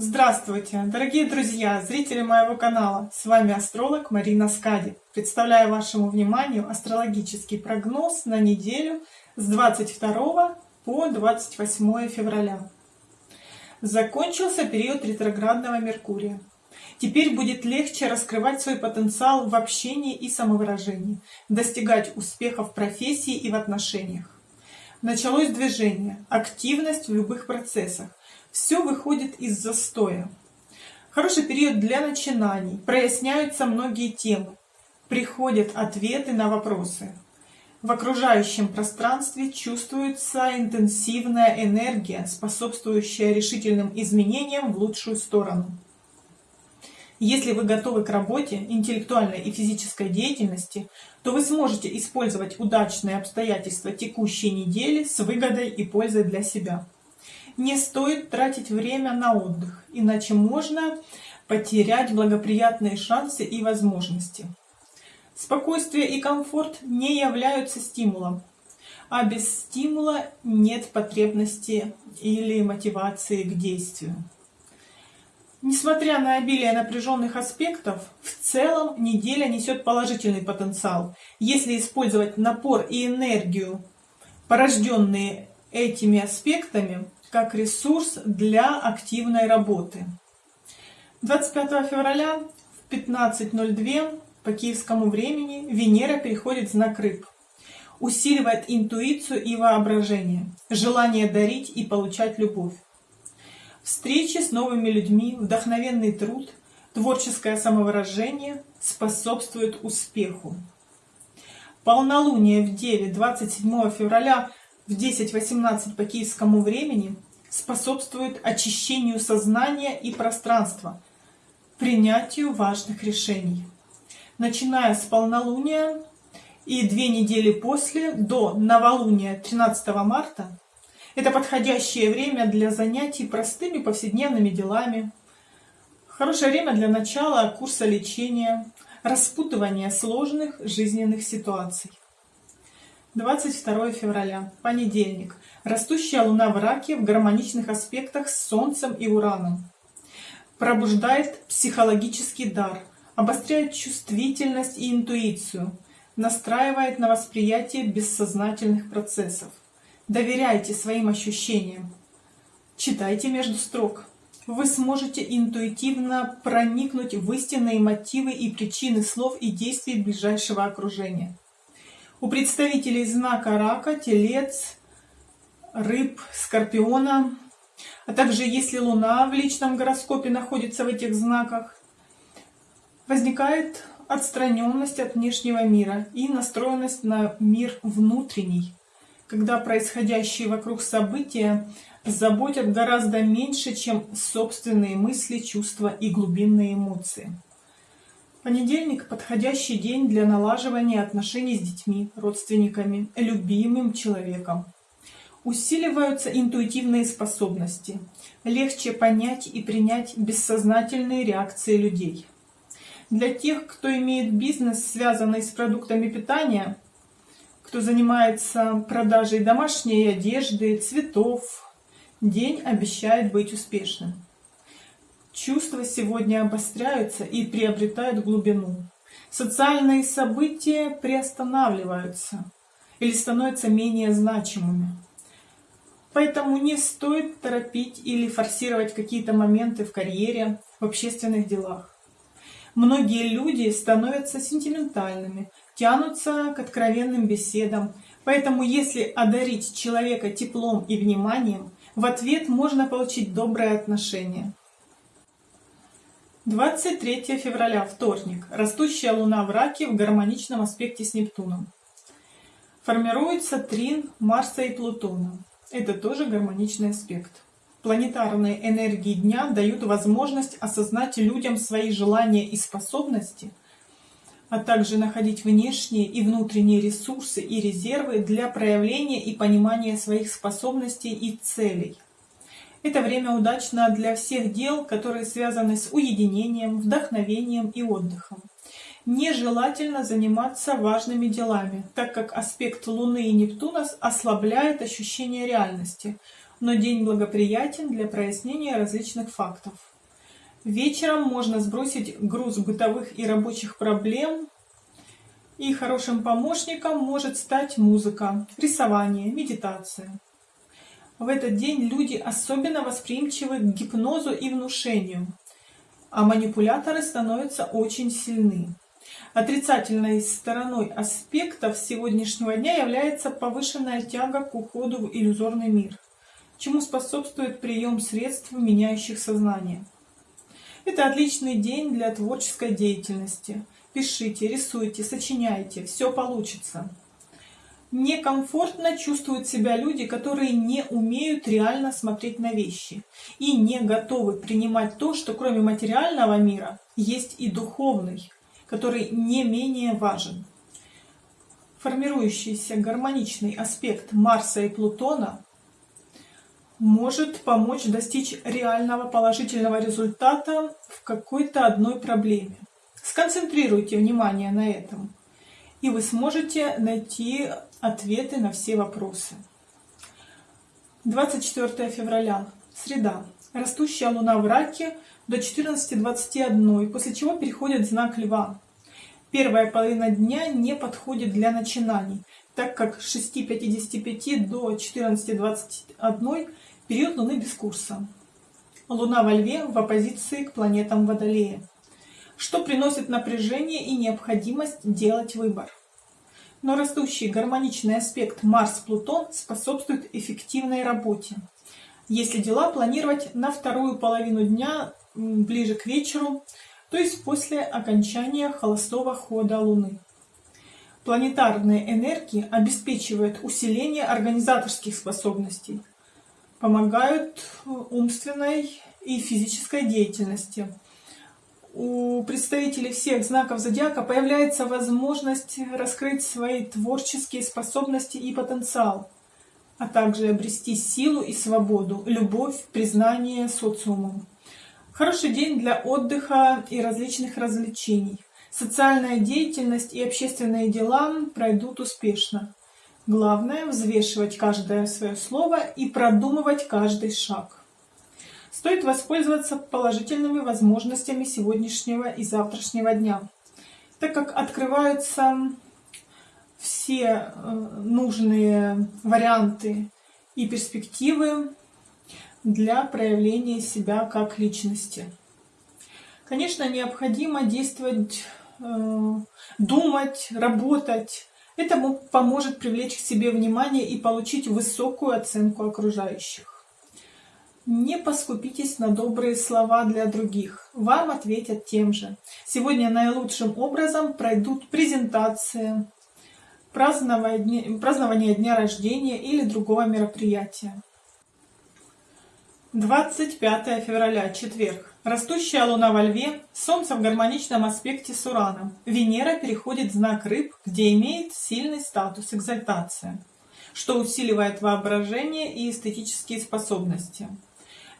Здравствуйте, дорогие друзья, зрители моего канала. С вами астролог Марина Скади. Представляю вашему вниманию астрологический прогноз на неделю с 22 по 28 февраля. Закончился период ретроградного Меркурия. Теперь будет легче раскрывать свой потенциал в общении и самовыражении, достигать успехов в профессии и в отношениях. Началось движение, активность в любых процессах. Все выходит из застоя. Хороший период для начинаний, проясняются многие темы, приходят ответы на вопросы. В окружающем пространстве чувствуется интенсивная энергия, способствующая решительным изменениям в лучшую сторону. Если вы готовы к работе, интеллектуальной и физической деятельности, то вы сможете использовать удачные обстоятельства текущей недели с выгодой и пользой для себя. Не стоит тратить время на отдых, иначе можно потерять благоприятные шансы и возможности. Спокойствие и комфорт не являются стимулом, а без стимула нет потребности или мотивации к действию. Несмотря на обилие напряженных аспектов, в целом неделя несет положительный потенциал, если использовать напор и энергию, порожденные этими аспектами, как ресурс для активной работы. 25 февраля в 15.02 по киевскому времени Венера переходит в знак рыб. Усиливает интуицию и воображение, желание дарить и получать любовь. Встречи с новыми людьми, вдохновенный труд, творческое самовыражение способствуют успеху. Полнолуние в Деве 27 февраля в 10.18 по киевскому времени способствует очищению сознания и пространства, принятию важных решений. Начиная с полнолуния и две недели после, до новолуния 13 марта, это подходящее время для занятий простыми повседневными делами. Хорошее время для начала курса лечения, распутывания сложных жизненных ситуаций. 22 февраля, понедельник. Растущая луна в раке в гармоничных аспектах с Солнцем и Ураном. Пробуждает психологический дар, обостряет чувствительность и интуицию, настраивает на восприятие бессознательных процессов. Доверяйте своим ощущениям. Читайте между строк. Вы сможете интуитивно проникнуть в истинные мотивы и причины слов и действий ближайшего окружения. У представителей знака рака, телец, рыб, скорпиона, а также если Луна в личном гороскопе находится в этих знаках, возникает отстраненность от внешнего мира и настроенность на мир внутренний когда происходящие вокруг события заботят гораздо меньше, чем собственные мысли, чувства и глубинные эмоции. Понедельник – подходящий день для налаживания отношений с детьми, родственниками, любимым человеком. Усиливаются интуитивные способности. Легче понять и принять бессознательные реакции людей. Для тех, кто имеет бизнес, связанный с продуктами питания – кто занимается продажей домашней одежды, цветов, день обещает быть успешным. Чувства сегодня обостряются и приобретают глубину. Социальные события приостанавливаются или становятся менее значимыми. Поэтому не стоит торопить или форсировать какие-то моменты в карьере, в общественных делах. Многие люди становятся сентиментальными, тянутся к откровенным беседам. Поэтому если одарить человека теплом и вниманием, в ответ можно получить доброе отношение. 23 февраля, вторник. Растущая луна в раке в гармоничном аспекте с Нептуном. Формируется трин Марса и Плутона. Это тоже гармоничный аспект. Планетарные энергии дня дают возможность осознать людям свои желания и способности, а также находить внешние и внутренние ресурсы и резервы для проявления и понимания своих способностей и целей. Это время удачно для всех дел, которые связаны с уединением, вдохновением и отдыхом. Нежелательно заниматься важными делами, так как аспект Луны и Нептуна ослабляет ощущение реальности – но день благоприятен для прояснения различных фактов. Вечером можно сбросить груз бытовых и рабочих проблем. И хорошим помощником может стать музыка, рисование, медитация. В этот день люди особенно восприимчивы к гипнозу и внушению, а манипуляторы становятся очень сильны. Отрицательной стороной аспектов сегодняшнего дня является повышенная тяга к уходу в иллюзорный мир, чему способствует прием средств, меняющих сознание. Это отличный день для творческой деятельности. Пишите, рисуйте, сочиняйте, все получится. Некомфортно чувствуют себя люди, которые не умеют реально смотреть на вещи и не готовы принимать то, что кроме материального мира есть и духовный, который не менее важен. Формирующийся гармоничный аспект Марса и Плутона может помочь достичь реального положительного результата в какой-то одной проблеме. Сконцентрируйте внимание на этом, и вы сможете найти ответы на все вопросы. 24 февраля, среда. Растущая луна в раке до 14.21, после чего переходит знак Льва. Первая половина дня не подходит для начинаний, так как с 6.55 до 14.21 период Луны без курса. Луна во Льве в оппозиции к планетам Водолея, что приносит напряжение и необходимость делать выбор. Но растущий гармоничный аспект Марс-Плутон способствует эффективной работе. Если дела планировать на вторую половину дня, ближе к вечеру, то есть после окончания холостого хода Луны. Планетарные энергии обеспечивают усиление организаторских способностей, помогают умственной и физической деятельности. У представителей всех знаков зодиака появляется возможность раскрыть свои творческие способности и потенциал, а также обрести силу и свободу, любовь, признание социумом. Хороший день для отдыха и различных развлечений. Социальная деятельность и общественные дела пройдут успешно. Главное – взвешивать каждое свое слово и продумывать каждый шаг. Стоит воспользоваться положительными возможностями сегодняшнего и завтрашнего дня, так как открываются все э, нужные варианты и перспективы для проявления себя как личности. Конечно, необходимо действовать, э, думать, работать. Это поможет привлечь к себе внимание и получить высокую оценку окружающих. Не поскупитесь на добрые слова для других. Вам ответят тем же. Сегодня наилучшим образом пройдут презентации, празднование, празднование дня рождения или другого мероприятия. 25 февраля, четверг. Растущая луна во льве, солнце в гармоничном аспекте с Ураном. Венера переходит в знак рыб, где имеет сильный статус экзальтация, что усиливает воображение и эстетические способности.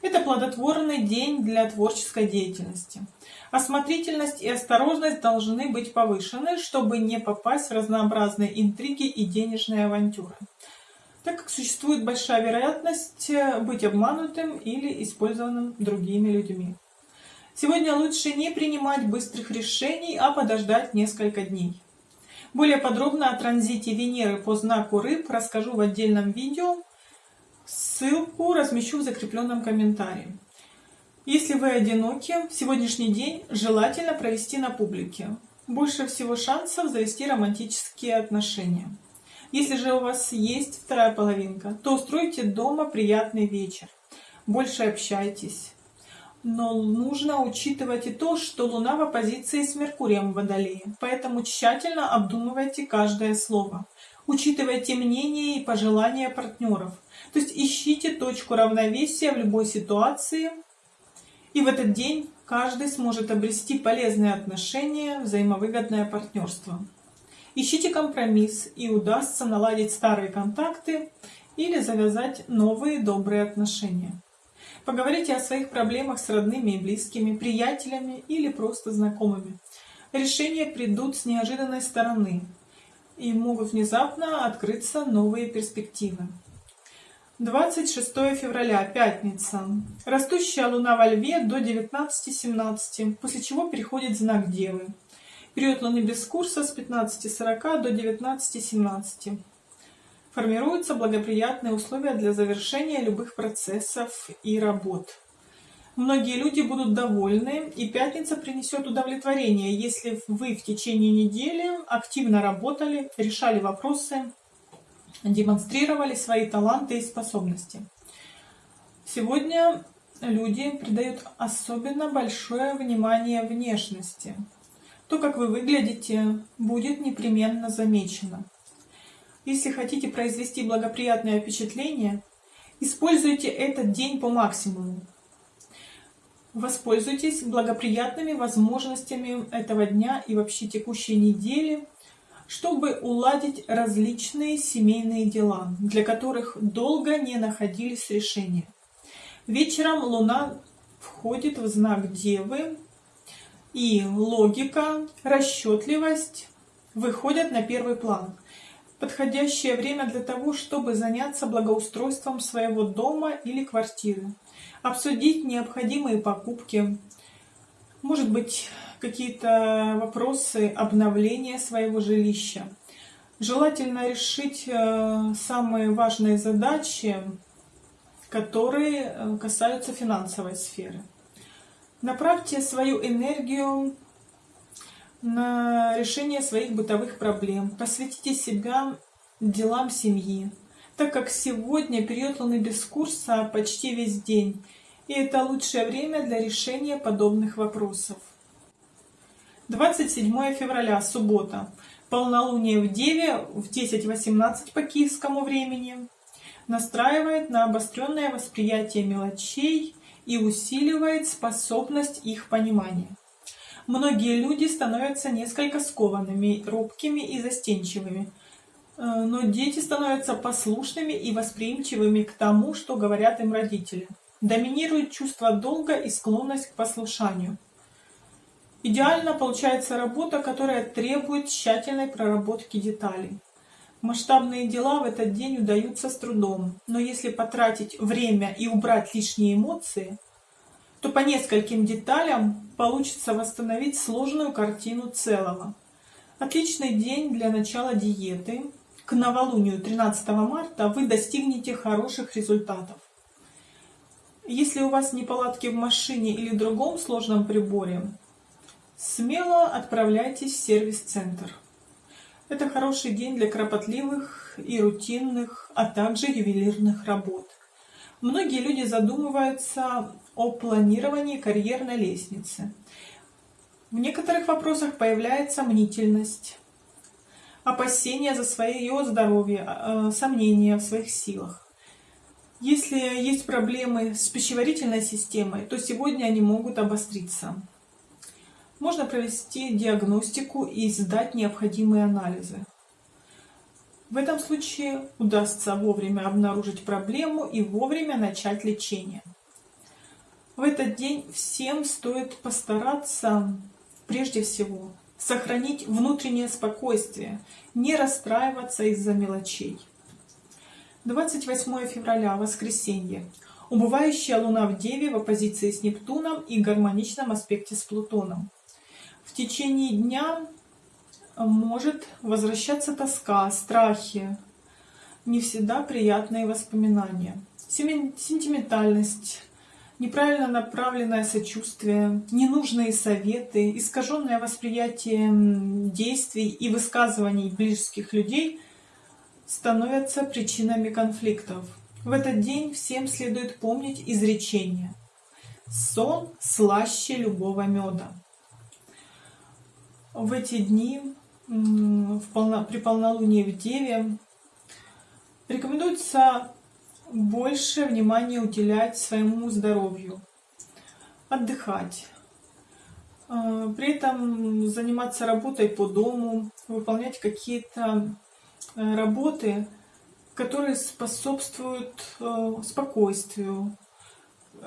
Это плодотворный день для творческой деятельности. Осмотрительность и осторожность должны быть повышены, чтобы не попасть в разнообразные интриги и денежные авантюры так как существует большая вероятность э, быть обманутым или использованным другими людьми. Сегодня лучше не принимать быстрых решений, а подождать несколько дней. Более подробно о транзите Венеры по знаку Рыб расскажу в отдельном видео. Ссылку размещу в закрепленном комментарии. Если вы одиноки, сегодняшний день желательно провести на публике. Больше всего шансов завести романтические отношения. Если же у вас есть вторая половинка, то устройте дома приятный вечер. Больше общайтесь. Но нужно учитывать и то, что Луна в оппозиции с Меркурием в Водолее. Поэтому тщательно обдумывайте каждое слово. Учитывайте мнение и пожелания партнеров. То есть ищите точку равновесия в любой ситуации. И в этот день каждый сможет обрести полезные отношения, взаимовыгодное партнерство. Ищите компромисс, и удастся наладить старые контакты или завязать новые добрые отношения. Поговорите о своих проблемах с родными и близкими, приятелями или просто знакомыми. Решения придут с неожиданной стороны и могут внезапно открыться новые перспективы. 26 февраля, пятница. Растущая луна во льве до 19.17, после чего переходит знак Девы. Период луны без курса с 15.40 до 19.17. Формируются благоприятные условия для завершения любых процессов и работ. Многие люди будут довольны, и пятница принесет удовлетворение, если вы в течение недели активно работали, решали вопросы, демонстрировали свои таланты и способности. Сегодня люди придают особенно большое внимание внешности. То, как вы выглядите, будет непременно замечено. Если хотите произвести благоприятное впечатление, используйте этот день по максимуму. Воспользуйтесь благоприятными возможностями этого дня и вообще текущей недели чтобы уладить различные семейные дела, для которых долго не находились решения. Вечером Луна входит в знак Девы, и логика, расчетливость выходят на первый план. Подходящее время для того, чтобы заняться благоустройством своего дома или квартиры, обсудить необходимые покупки, может быть, какие-то вопросы обновления своего жилища. Желательно решить э, самые важные задачи, которые э, касаются финансовой сферы. Направьте свою энергию на решение своих бытовых проблем. Посвятите себя делам семьи, так как сегодня период Луны без курса почти весь день, и это лучшее время для решения подобных вопросов. 27 февраля, суббота. Полнолуние в Деве в 10.18 по киевскому времени настраивает на обостренное восприятие мелочей и усиливает способность их понимания. Многие люди становятся несколько скованными, робкими и застенчивыми, но дети становятся послушными и восприимчивыми к тому, что говорят им родители. Доминирует чувство долга и склонность к послушанию – Идеально получается работа, которая требует тщательной проработки деталей. Масштабные дела в этот день удаются с трудом, но если потратить время и убрать лишние эмоции, то по нескольким деталям получится восстановить сложную картину целого. Отличный день для начала диеты. К новолунию 13 марта вы достигнете хороших результатов. Если у вас неполадки в машине или другом сложном приборе, Смело отправляйтесь в сервис-центр. Это хороший день для кропотливых и рутинных, а также ювелирных работ. Многие люди задумываются о планировании карьерной лестницы. В некоторых вопросах появляется мнительность, опасения за свое здоровье, э, сомнения в своих силах. Если есть проблемы с пищеварительной системой, то сегодня они могут обостриться. Можно провести диагностику и сдать необходимые анализы. В этом случае удастся вовремя обнаружить проблему и вовремя начать лечение. В этот день всем стоит постараться, прежде всего, сохранить внутреннее спокойствие, не расстраиваться из-за мелочей. 28 февраля, воскресенье. Убывающая Луна в Деве в оппозиции с Нептуном и гармоничном аспекте с Плутоном в течение дня может возвращаться тоска, страхи, не всегда приятные воспоминания, сентиментальность, неправильно направленное сочувствие, ненужные советы, искаженное восприятие действий и высказываний близких людей становятся причинами конфликтов. В этот день всем следует помнить изречение «Сон слаще любого меда» в эти дни в полно, при полнолунии в Деве рекомендуется больше внимания уделять своему здоровью, отдыхать. А, при этом заниматься работой по дому, выполнять какие-то э, работы, которые способствуют э, спокойствию,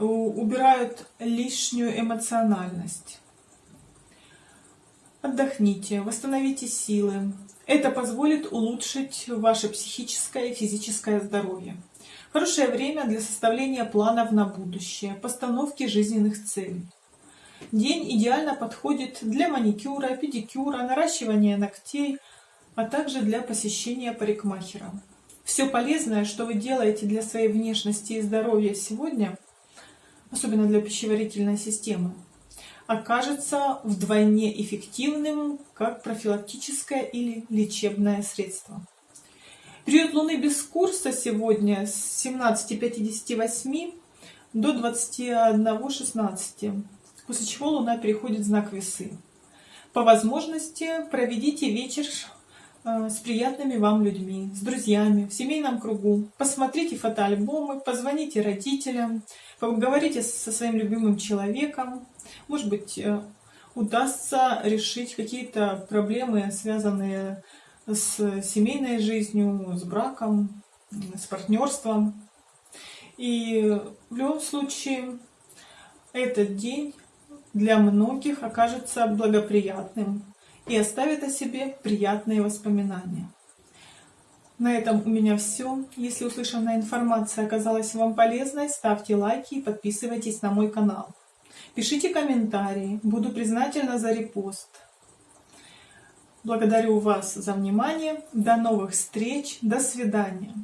убирают лишнюю эмоциональность. Отдохните, восстановите силы. Это позволит улучшить ваше психическое и физическое здоровье. Хорошее время для составления планов на будущее, постановки жизненных целей. День идеально подходит для маникюра, педикюра, наращивания ногтей, а также для посещения парикмахера. Все полезное, что вы делаете для своей внешности и здоровья сегодня, особенно для пищеварительной системы, окажется вдвойне эффективным как профилактическое или лечебное средство. Период Луны без курса сегодня с 17.58 до 21.16, после чего Луна переходит в знак Весы. По возможности проведите вечер э, с приятными вам людьми, с друзьями, в семейном кругу. Посмотрите фотоальбомы, позвоните родителям, поговорите со своим любимым человеком. Может быть, э, удастся решить какие-то проблемы, связанные с семейной жизнью, с браком, с партнерством. И в любом случае этот день для многих окажется благоприятным и оставит о себе приятные воспоминания. На этом у меня все. Если услышанная информация оказалась вам полезной, ставьте лайки и подписывайтесь на мой канал. Пишите комментарии, буду признательна за репост. Благодарю вас за внимание. До новых встреч. До свидания.